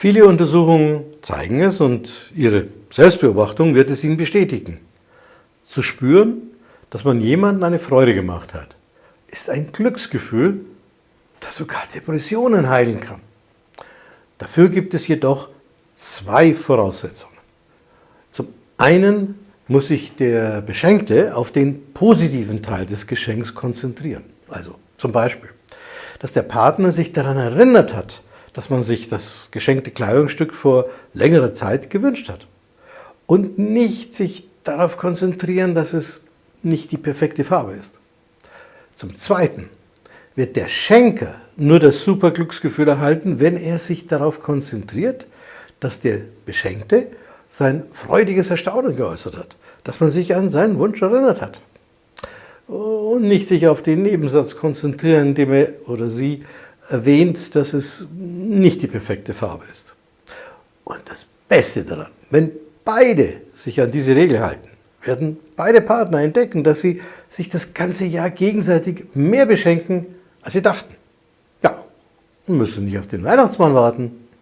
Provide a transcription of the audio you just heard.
Viele Untersuchungen zeigen es und Ihre Selbstbeobachtung wird es Ihnen bestätigen. Zu spüren, dass man jemandem eine Freude gemacht hat, ist ein Glücksgefühl, das sogar Depressionen heilen kann. Dafür gibt es jedoch zwei Voraussetzungen. Zum einen muss sich der Beschenkte auf den positiven Teil des Geschenks konzentrieren. Also zum Beispiel, dass der Partner sich daran erinnert hat, dass man sich das geschenkte Kleidungsstück vor längerer Zeit gewünscht hat. Und nicht sich darauf konzentrieren, dass es nicht die perfekte Farbe ist. Zum Zweiten wird der Schenker nur das Superglücksgefühl erhalten, wenn er sich darauf konzentriert, dass der Beschenkte sein freudiges Erstaunen geäußert hat, dass man sich an seinen Wunsch erinnert hat. Und nicht sich auf den Nebensatz konzentrieren, in dem er oder sie erwähnt, dass es nicht die perfekte Farbe ist. Und das Beste daran, wenn beide sich an diese Regel halten, werden beide Partner entdecken, dass sie sich das ganze Jahr gegenseitig mehr beschenken, als sie dachten. Ja, und müssen nicht auf den Weihnachtsmann warten.